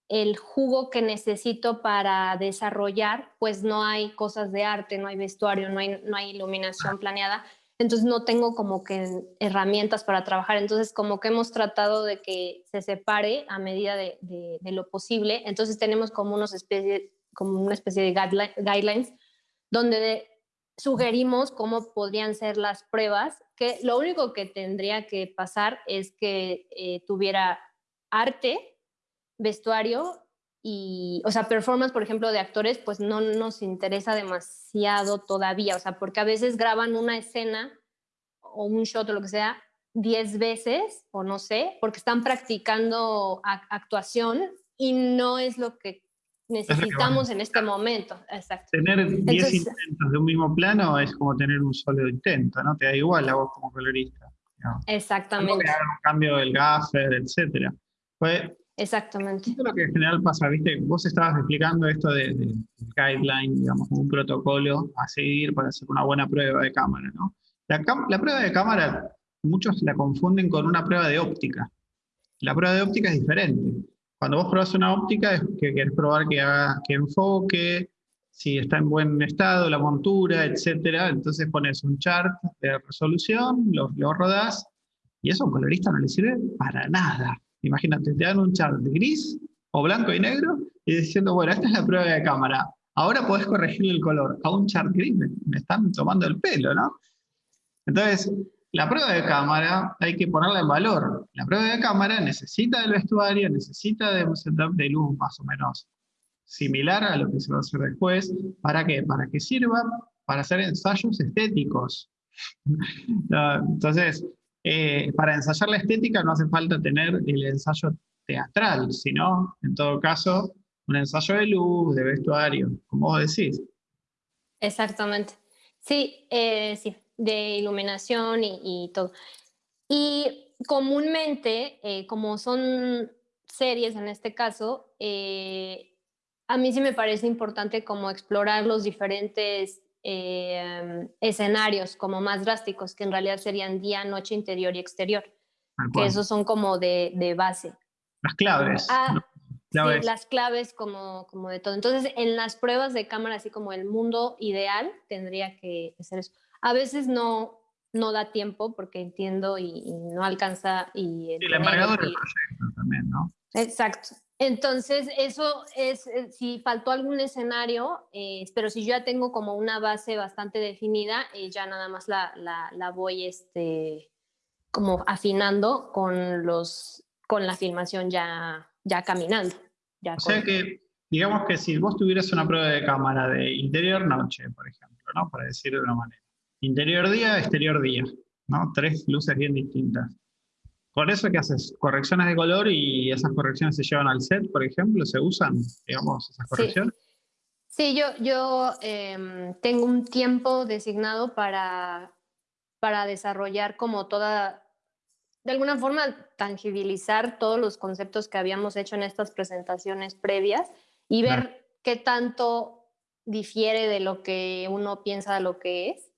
el jugo que necesito para desarrollar, pues no hay cosas de arte, no hay vestuario, no hay, no hay iluminación planeada entonces no tengo como que herramientas para trabajar. Entonces como que hemos tratado de que se separe a medida de, lo posible. Entonces tenemos como, unos especie, como una especie de guidelines donde sugerimos cómo podrían ser las pruebas, que lo único que tendría que pasar es que eh, tuviera arte, vestuario y, o sea, performance, por ejemplo, de actores, pues no nos interesa demasiado todavía, o sea, porque a veces graban una escena o un shot o lo que sea 10 veces, o no sé, porque están practicando actuación y no es lo que necesitamos en este momento. Exacto. Tener 10 intentos de un mismo plano es como tener un solo intento, ¿no? Te da igual a vos como colorista. Exactamente. un cambio del gaffer, etcétera. Pues Exactamente. Esto es lo que en general pasa, ¿viste? Vos estabas explicando esto de, de, guideline, digamos, un protocolo a seguir para hacer una buena prueba de cámara, ¿no? La, prueba de cámara, muchos la confunden con una prueba de óptica. La prueba de óptica es diferente. Cuando vos probás una óptica es que querés probar que, haga, que enfoque, si está en buen estado, la montura, etcétera. Entonces pones un chart de resolución, lo, lo rodás, y eso a un colorista no le sirve para nada. Imagínate, te dan un chart gris o blanco y negro y diciendo, bueno, esta es la prueba de cámara. Ahora podés corregirle el color. A un chart gris me, están tomando el pelo, ¿no? Entonces, la prueba de cámara hay que ponerla en valor. La prueba de cámara necesita del vestuario, necesita de un setup de luz más o menos similar a lo que se va a hacer después. ¿Para qué? Para que sirva para hacer ensayos estéticos. Entonces, eh, para ensayar la estética no hace falta tener el ensayo teatral, sino, en todo caso, un ensayo de luz, de vestuario, como vos decís. Exactamente. Sí, eh, sí, de iluminación y, todo. Y comúnmente, eh, como son series en este caso, a mí sí me parece importante como explorar los diferentes Em, escenarios como más drásticos, que en realidad serían día, noche, interior y exterior, que esos son como de, de base. Las claves. Ah, Sí, las claves como, como de todo. Entonces, en las pruebas de cámara, así como el mundo ideal, tendría que ser eso. A veces no, no da tiempo porque entiendo y, no alcanza. Y, el embargador del proyecto también, ¿no? Exacto. Entonces, eso es, eh, si faltó algún escenario, eh, pero si yo ya tengo como una base bastante definida, eh, ya nada más la, la, voy este, como afinando con, los, con la filmación ya, ya caminando. Ya o sea que, digamos que si vos tuvieras una prueba de cámara de interior noche, por ejemplo, ¿no? Para decir de una manera. Interior día, exterior día, ¿no? Tres luces bien distintas. Por eso, ¿qué haces? Correcciones de color y esas correcciones se llevan al set, por ejemplo, se usan, digamos, esas correcciones. Sí, yo, yo em, tengo un tiempo designado para, para desarrollar como toda, de alguna forma, tangibilizar todos los conceptos que habíamos hecho en estas presentaciones previas y ver qué tanto difiere de lo que uno piensa de lo que es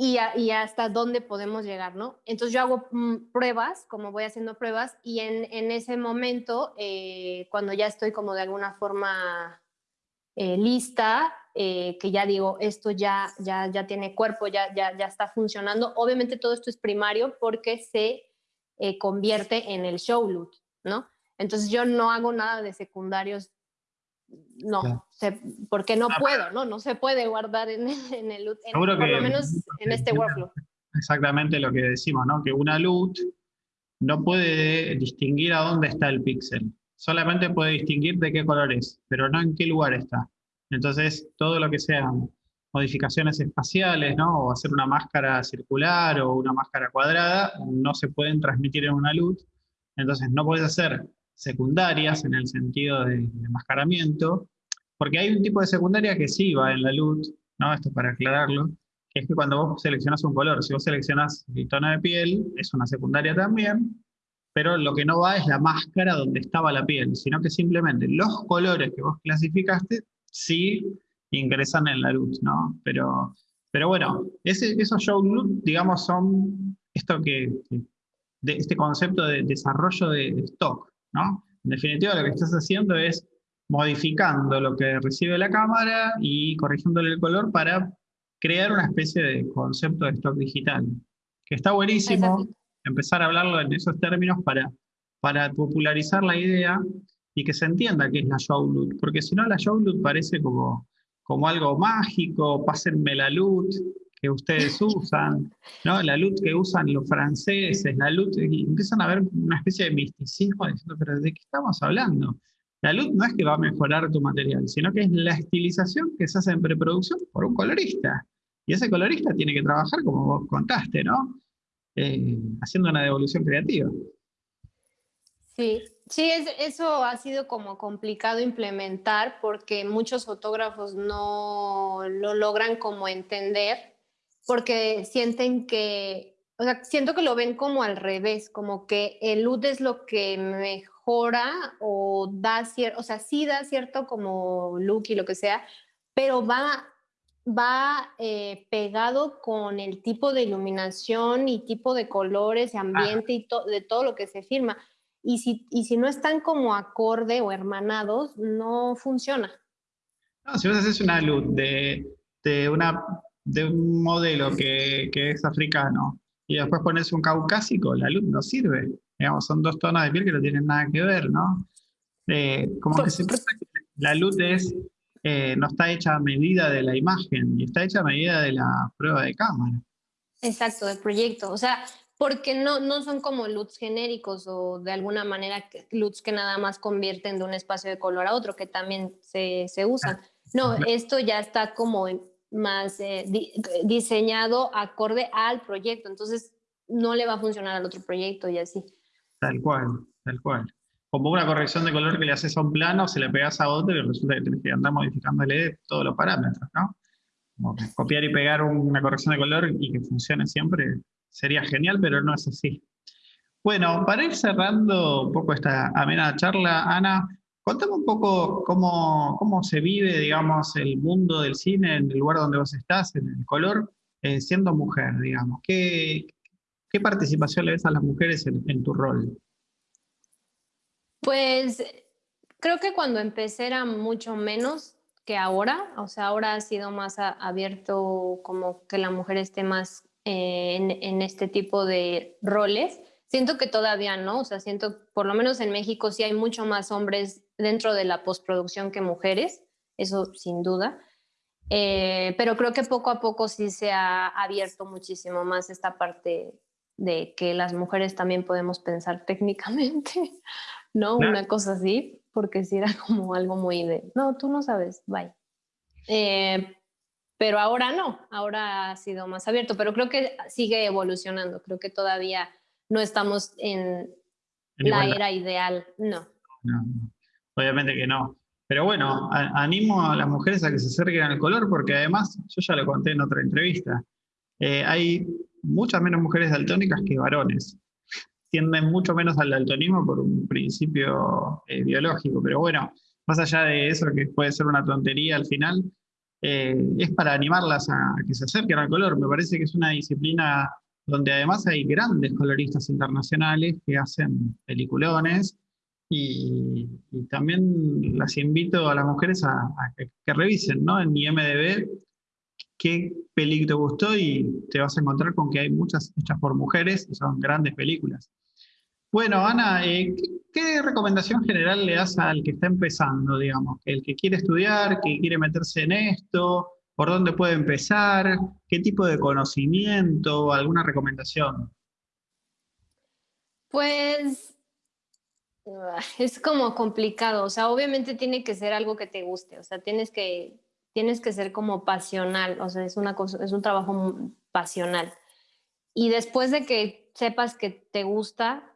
y, hasta dónde podemos llegar, ¿no? Entonces yo hago mm, pruebas, como voy haciendo pruebas, y en, ese momento, eh, cuando ya estoy como de alguna forma eh, lista, eh, que ya digo, esto ya, ya, ya tiene cuerpo, ya, ya, ya está funcionando. Obviamente todo esto es primario porque se convierte en el show loot, ¿no? Entonces yo no hago nada de secundarios, no, porque no ah, puedo, ¿no? No se puede guardar en, en el loot, por lo menos en este workflow. Exactamente lo que decimos, ¿no? Que una loot no puede distinguir a dónde está el píxel. Solamente puede distinguir de qué color es, pero no en qué lugar está. Entonces, todo lo que sean modificaciones espaciales, ¿no? o hacer una máscara circular o una máscara cuadrada, no se pueden transmitir en una luz. Entonces, no puedes hacer secundarias en el sentido de, enmascaramiento, porque hay un tipo de secundaria que sí va en la luz, ¿no? esto para aclararlo, que es que cuando vos seleccionas un color, si vos seleccionas el tono de piel, es una secundaria también, pero lo que no va es la máscara donde estaba la piel, sino que simplemente los colores que vos clasificaste sí ingresan en la luz, ¿no? Pero, pero bueno, esos show look, digamos, son esto que, de este concepto de desarrollo de stock, ¿no? En definitiva, lo que estás haciendo es modificando lo que recibe la cámara y corrigiéndole el color para crear una especie de concepto de stock digital, que está buenísimo empezar a hablarlo en esos términos para, para popularizar la idea y que se entienda qué es la loot, porque si no la loot parece como, como algo mágico, pásenme la loot que ustedes usan, ¿no? la loot que usan los franceses, la loot, y empiezan a ver una especie de misticismo diciendo, pero ¿de qué estamos hablando? La loot no es que va a mejorar tu material, sino que es la estilización que se hace en preproducción por un colorista. Y ese colorista tiene que trabajar, como vos contaste, ¿no? Eh, haciendo una devolución creativa. Sí, sí, eso ha sido como complicado implementar porque muchos fotógrafos no lo logran como entender porque sienten que, o sea, siento que lo ven como al revés, como que el LUT es lo que mejora o da cierto, o sea, sí da cierto como look y lo que sea, pero va va eh, pegado con el tipo de iluminación y tipo de colores, ambiente y de todo lo que se firma. Y si, y si no están como acorde o hermanados, no funciona. No, si vos haces una luz de, de, una, de un modelo que, que, es africano y después pones un caucásico, la luz no sirve. Digamos, son dos tonos de piel que no tienen nada que ver, ¿no? Eh, como que se la luz es eh, no está hecha a medida de la imagen y está hecha a medida de la prueba de cámara. Exacto, del proyecto. O sea, porque no, no son como LUTs genéricos o de alguna manera LUTs que nada más convierten de un espacio de color a otro, que también se, se usan. No, esto ya está como más eh, diseñado acorde al proyecto, entonces no le va a funcionar al otro proyecto y así. Tal cual, tal cual como una corrección de color que le haces a un plano, se le pegas a otro y resulta que tienes que andar modificándole todos los parámetros, ¿no? Como copiar y pegar una corrección de color y que funcione siempre sería genial, pero no es así. Bueno, para ir cerrando un poco esta amena charla, Ana, contame un poco cómo, cómo se vive, digamos, el mundo del cine en el lugar donde vos estás, en el color, eh, siendo mujer, digamos. ¿Qué, ¿Qué participación le ves a las mujeres en tu rol? Pues creo que cuando empecé era mucho menos que ahora, o sea, ahora ha sido más abierto como que la mujer esté más eh, en, este tipo de roles. Siento que todavía no, o sea, siento, por lo menos en México sí hay mucho más hombres dentro de la postproducción que mujeres, eso sin duda. Eh, pero creo que poco a poco sí se ha abierto muchísimo más esta parte de que las mujeres también podemos pensar técnicamente. ¿no? Una cosa así, porque si era como algo muy de, no, tú no sabes, bye. Eh, pero ahora no, ahora ha sido más abierto, pero creo que sigue evolucionando, creo que todavía no estamos en, la era ideal, no. Obviamente que no. Pero bueno, animo a las mujeres a que se acerquen al color porque además, yo ya lo conté en otra entrevista, eh, hay muchas menos mujeres daltónicas que varones tienden mucho menos al daltonismo por un principio eh, biológico, pero bueno, más allá de eso, que puede ser una tontería al final, eh, es para animarlas a, que se acerquen al color. Me parece que es una disciplina donde además hay grandes coloristas internacionales que hacen peliculones Y, también las invito a las mujeres a, que, revisen ¿no? en IMDB qué película te gustó y te vas a encontrar con que hay muchas hechas por mujeres y son grandes películas. Bueno, Ana, eh, ¿qué, recomendación general le das al que está empezando, digamos? El que quiere estudiar, que quiere meterse en esto, ¿por dónde puede empezar? ¿Qué tipo de conocimiento? ¿Alguna recomendación? Pues es como complicado, o sea, obviamente tiene que ser algo que te guste, o sea, tienes que, tienes que ser como pasional, o sea, es, una es un trabajo pasional. Y después de que sepas que te gusta,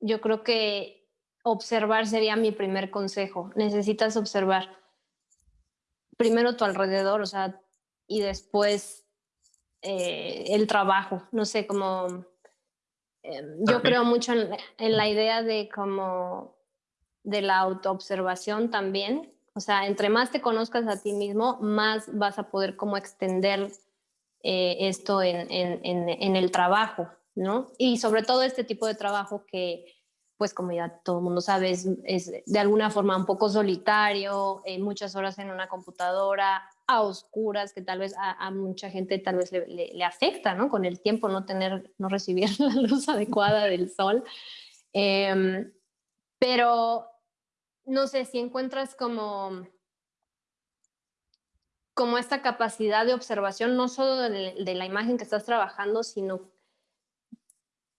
yo creo que observar sería mi primer consejo. Necesitas observar primero tu alrededor, o sea, y después eh, el trabajo, no sé, como em, yo creo mucho en, la idea de como de la autoobservación también, o sea, entre más te conozcas a ti mismo, más vas a poder como extender eh, esto en, en, el trabajo, ¿no? Y sobre todo este tipo de trabajo que, pues como ya todo el mundo sabe, es, de alguna forma un poco solitario, eh, muchas horas en una computadora, a oscuras, que tal vez a, mucha gente tal vez le, afecta, ¿no? Con el tiempo no tener, no recibir la luz adecuada del sol. Em, pero, no sé, si encuentras como como esta capacidad de observación, no solo de, la imagen que estás trabajando, sino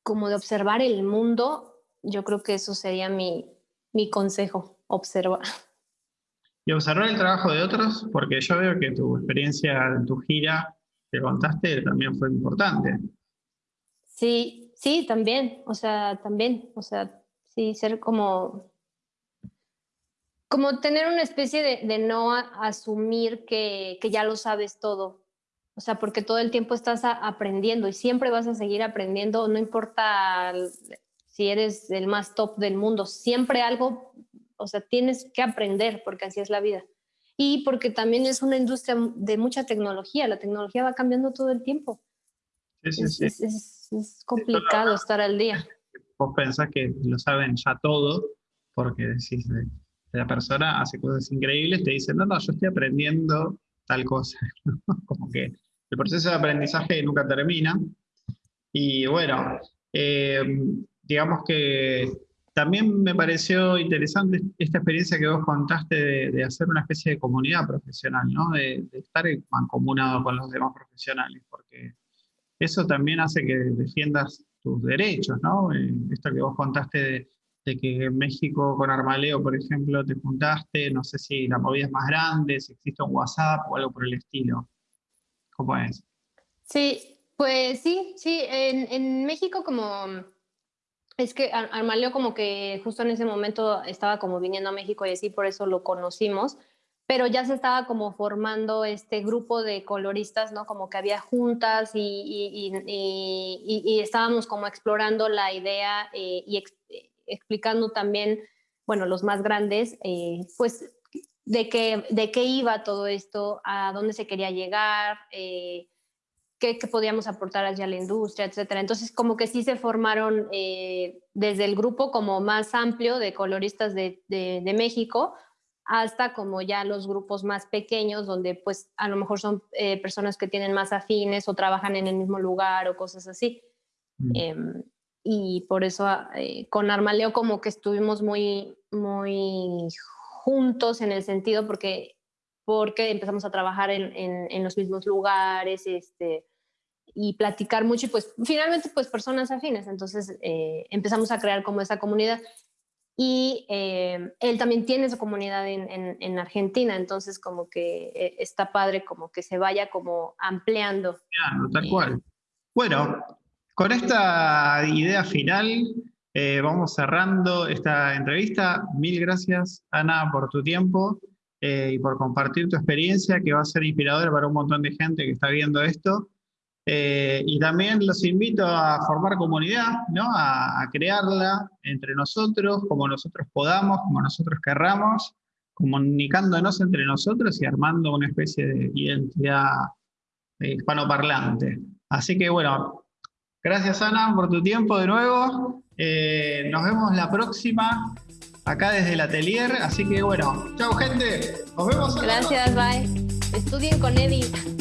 como de observar el mundo, yo creo que eso sería mi, mi consejo, observar. Y observar el trabajo de otros, porque yo veo que tu experiencia en tu gira que contaste también fue importante. Sí, sí, también, o sea, también, o sea, sí, ser como como tener una especie de, no asumir que, ya lo sabes todo. O sea, porque todo el tiempo estás aprendiendo y siempre vas a seguir aprendiendo, no importa si eres el más top del mundo, siempre algo, o sea, tienes que aprender porque así es la vida. Y porque también es una industria de mucha tecnología, la tecnología va cambiando todo el tiempo. Sí, sí, sí. Es, complicado estar al día. Vos pensás que lo saben ya todo, porque decís, la persona hace cosas increíbles, te dice, no, no, yo estoy aprendiendo tal cosa. Como que el proceso de aprendizaje nunca termina. Y bueno, eh, digamos que también me pareció interesante esta experiencia que vos contaste de, hacer una especie de comunidad profesional, ¿no? de, estar mancomunado con los demás profesionales, porque eso también hace que defiendas tus derechos, ¿no? Eh, esto que vos contaste de, de que en México con Armaleo, por ejemplo, te juntaste, no sé si la movida es más grande, si existe un WhatsApp o algo por el estilo. ¿Cómo es? Sí, pues sí, sí, en, en México como... Es que Armaleo como que justo en ese momento estaba como viniendo a México y así, por eso lo conocimos, pero ya se estaba como formando este grupo de coloristas, ¿no? Como que había juntas y, y, estábamos como explorando la idea eh, y explicando también, bueno, los más grandes, eh, pues de qué, de qué iba todo esto, a dónde se quería llegar, eh, qué, podíamos aportar hacia la industria, etcétera. Entonces, como que sí se formaron eh, desde el grupo como más amplio de coloristas de, de, México hasta como ya los grupos más pequeños, donde pues a lo mejor son personas que tienen más afines o trabajan en el mismo lugar o cosas así. Mm. Em, y por eso eh, con Armaleo como que estuvimos muy, muy juntos en el sentido porque, porque empezamos a trabajar en, en, los mismos lugares este, y platicar mucho y pues finalmente pues personas afines, entonces eh, empezamos a crear como esa comunidad y eh, él también tiene su comunidad en, en, en, Argentina, entonces como que está padre como que se vaya como ampliando. Claro, tal cual. Bueno, con esta idea final, eh, vamos cerrando esta entrevista. Mil gracias, Ana, por tu tiempo eh, y por compartir tu experiencia, que va a ser inspiradora para un montón de gente que está viendo esto. Eh, y también los invito a formar comunidad, ¿no? a, crearla entre nosotros, como nosotros podamos, como nosotros querramos, comunicándonos entre nosotros y armando una especie de identidad hispanoparlante. Así que bueno, Gracias Ana por tu tiempo de nuevo Eh, nos vemos la próxima acá desde el atelier. Así que bueno, chao gente. Nos vemos. Gracias, bye. Estudien con Eddie.